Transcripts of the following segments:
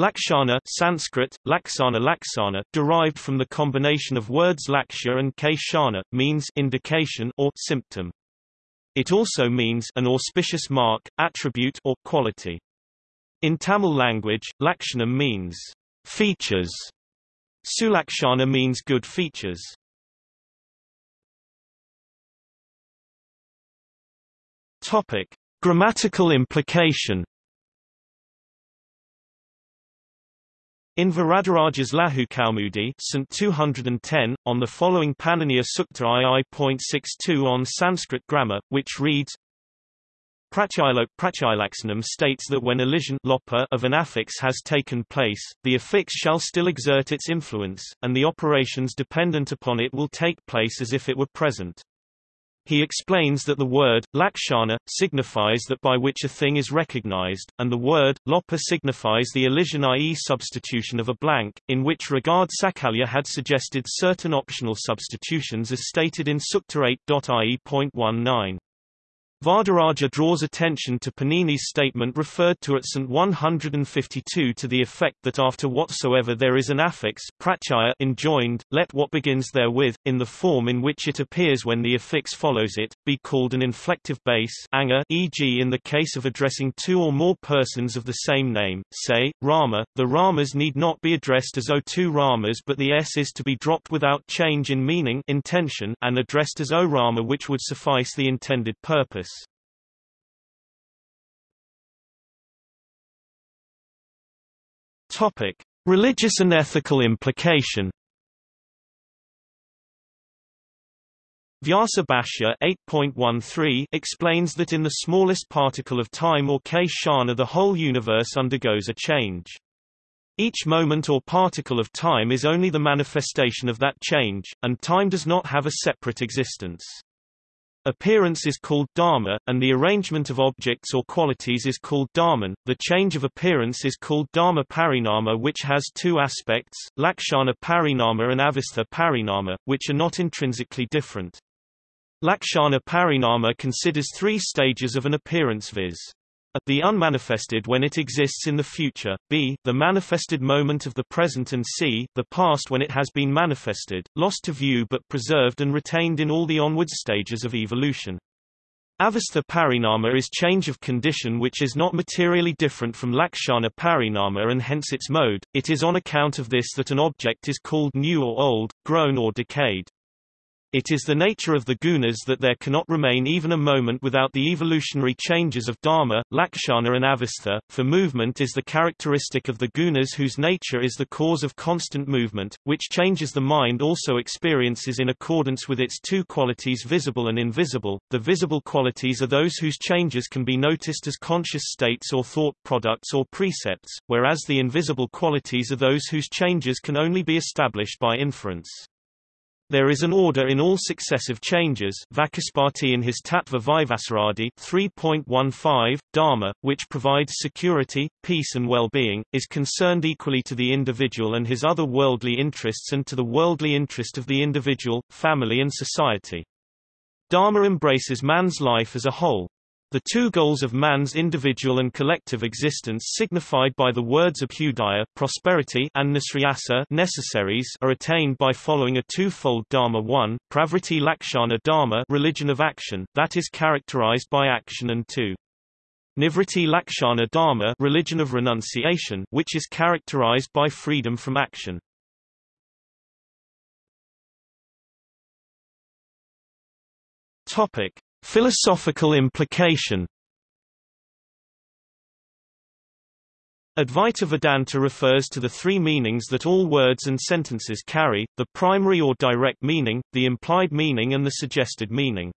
Lakshana Sanskrit, laksana laksana, derived from the combination of words lakshya and kshana, means indication or symptom. It also means an auspicious mark, attribute or quality. In Tamil language, lakshanam means features. Sulakshana means good features. Topic: Grammatical implication In Varadaraja's Laghukaumudi St. 210, on the following Paniniya Sutra II.62 on Sanskrit grammar, which reads Pratyilok Pratyilaksanam states that when elision of an affix has taken place, the affix shall still exert its influence, and the operations dependent upon it will take place as if it were present. He explains that the word, lakshana, signifies that by which a thing is recognized, and the word, lopa signifies the elision i.e. substitution of a blank, in which regard Sakalya had suggested certain optional substitutions as stated in Sutra 8.ie.19. Varadaraja draws attention to Panini's statement referred to at St. 152 to the effect that after whatsoever there is an affix pratyaya enjoined, let what begins therewith, in the form in which it appears when the affix follows it, be called an inflective base anga, e.g. in the case of addressing two or more persons of the same name, say, Rama, the Ramas need not be addressed as O two Ramas but the S is to be dropped without change in meaning intention and addressed as O Rama which would suffice the intended purpose. Topic: Religious and ethical implication. Vyasa Bhashya 8.13 explains that in the smallest particle of time or kshana the whole universe undergoes a change. Each moment or particle of time is only the manifestation of that change, and time does not have a separate existence. Appearance is called dharma, and the arrangement of objects or qualities is called dharman. The change of appearance is called dharma parinama which has two aspects, lakshana parinama and avastha parinama, which are not intrinsically different. Lakshana parinama considers three stages of an appearance viz. A, the unmanifested when it exists in the future, b, the manifested moment of the present and c, the past when it has been manifested, lost to view but preserved and retained in all the onward stages of evolution. Avastha parinama is change of condition which is not materially different from Lakshana parinama and hence its mode, it is on account of this that an object is called new or old, grown or decayed. It is the nature of the gunas that there cannot remain even a moment without the evolutionary changes of dharma, lakshana and avastha, for movement is the characteristic of the gunas whose nature is the cause of constant movement, which changes the mind also experiences in accordance with its two qualities visible and invisible. The visible qualities are those whose changes can be noticed as conscious states or thought products or precepts, whereas the invisible qualities are those whose changes can only be established by inference. There is an order in all successive changes Vachaspati in his Tattva Vaisharadi 3.15, Dharma, which provides security, peace and well-being, is concerned equally to the individual and his other worldly interests and to the worldly interest of the individual, family and society. Dharma embraces man's life as a whole, the two goals of man's individual and collective existence signified by the words abhyudaya prosperity and nisriyasa necessaries are attained by following a two-fold dharma 1, pravriti lakshana dharma religion of action, that is characterized by action and 2. Nivriti lakshana dharma religion of renunciation which is characterized by freedom from action. Topic: Philosophical implication Advaita Vedanta refers to the three meanings that all words and sentences carry, the primary or direct meaning, the implied meaning and the suggested meaning.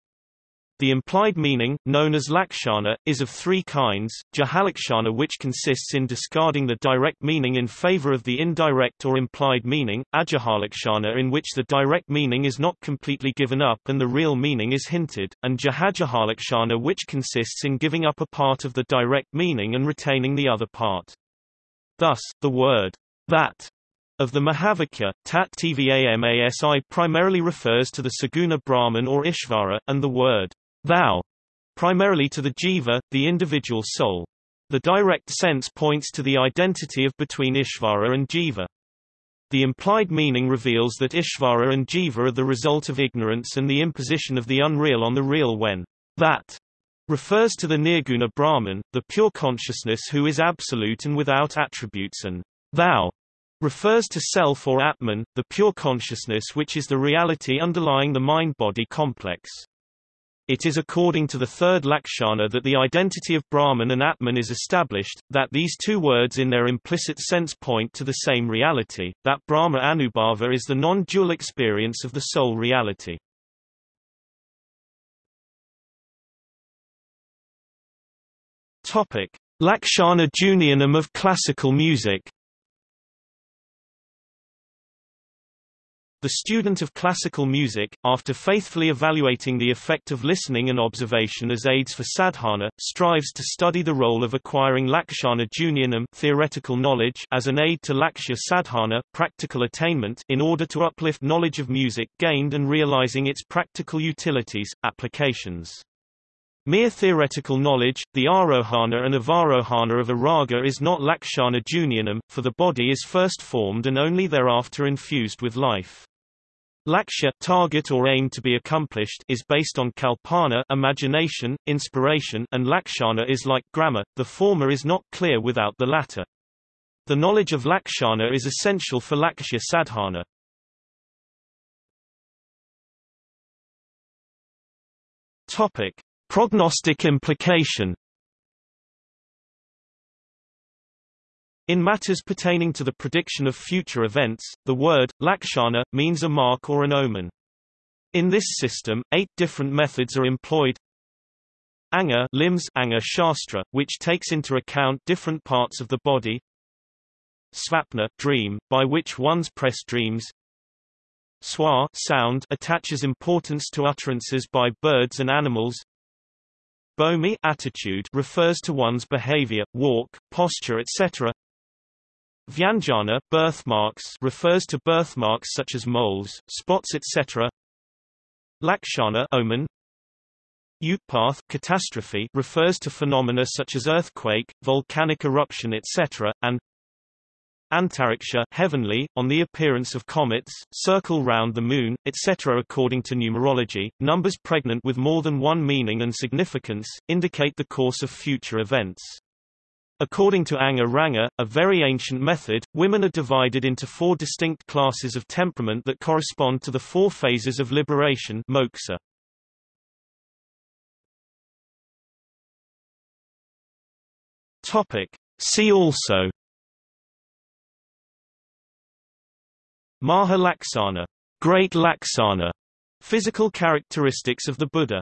The implied meaning, known as lakshana, is of three kinds, jahalakshana which consists in discarding the direct meaning in favor of the indirect or implied meaning, ajahalakshana in which the direct meaning is not completely given up and the real meaning is hinted, and jahajahalakshana which consists in giving up a part of the direct meaning and retaining the other part. Thus, the word that of the Mahavakya, Tat Tvamasi primarily refers to the Saguna Brahman or Ishvara, and the word thou, primarily to the jiva, the individual soul. The direct sense points to the identity of between Ishvara and Jiva. The implied meaning reveals that Ishvara and Jiva are the result of ignorance and the imposition of the unreal on the real when that refers to the Nirguna Brahman, the pure consciousness who is absolute and without attributes and thou refers to self or Atman, the pure consciousness which is the reality underlying the mind-body complex. It is according to the third Lakshana that the identity of Brahman and Atman is established, that these two words in their implicit sense point to the same reality, that Brahma Anubhava is the non-dual experience of the soul reality. Lakshana Junyanam of classical music. The student of classical music, after faithfully evaluating the effect of listening and observation as aids for sadhana, strives to study the role of acquiring lakshana junyanam theoretical knowledge as an aid to lakshya sadhana practical attainment in order to uplift knowledge of music gained and realizing its practical utilities, applications. Mere theoretical knowledge, the arohana and avarohana of a raga is not lakshana junyanam, for the body is first formed and only thereafter infused with life. Lakshya target or aim to be accomplished is based on kalpana imagination, inspiration and lakshana is like grammar, the former is not clear without the latter. The knowledge of lakshana is essential for lakshya sadhana. Topic: Prognostic implication In matters pertaining to the prediction of future events, the word, lakshana, means a mark or an omen. In this system, eight different methods are employed. Anga limbs Anga Shastra, which takes into account different parts of the body. Svapna dream, by which one's press dreams. Swa sound attaches importance to utterances by birds and animals. Bhumi attitude refers to one's behavior, walk, posture etc. Vyanjana birthmarks refers to birthmarks such as moles, spots etc. Lakshana omen Utpath catastrophe refers to phenomena such as earthquake, volcanic eruption etc. and Antariksha heavenly, on the appearance of comets, circle round the moon, etc. According to numerology, numbers pregnant with more than one meaning and significance, indicate the course of future events. According to Anga Ranga, a very ancient method, women are divided into four distinct classes of temperament that correspond to the four phases of liberation moksha. Topic. See also Maha Laksana, Great Laksana, physical characteristics of the Buddha